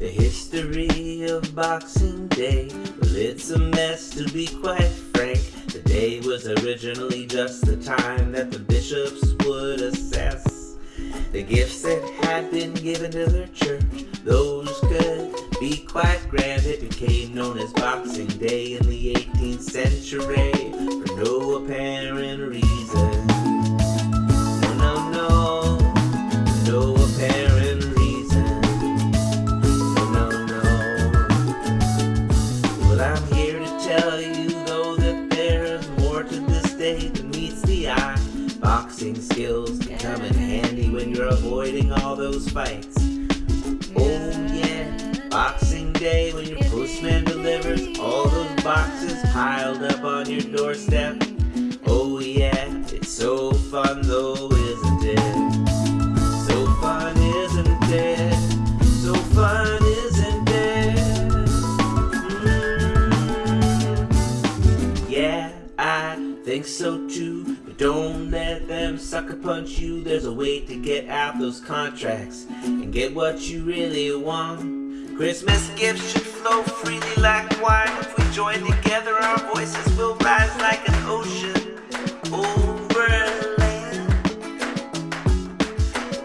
The history of Boxing Day, well it's a mess to be quite frank. The day was originally just the time that the bishops would assess the gifts that had been given to their church. Those could be quite grand. It became known as Boxing Day in the 18th century for no apparent meets the eye. Boxing skills can come in handy when you're avoiding all those fights. Oh, yeah, Boxing Day when your postman delivers all those boxes piled up on your doorstep. Think so too. But don't let them sucker punch you. There's a way to get out those contracts and get what you really want. Christmas gifts should flow freely like wine. If we join together, our voices will rise like an ocean over land.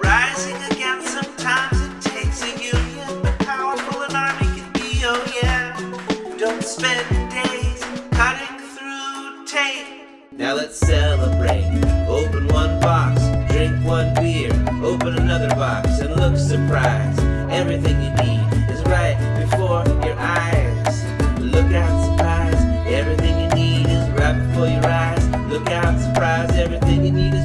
Rising again, sometimes it takes a union, but powerful an army can be, oh yeah. Don't spend Now let's celebrate. Open one box, drink one beer, open another box, and look surprised. Everything you need is right before your eyes. Look out, surprise. Everything you need is right before your eyes. Look out, surprise. Everything you need is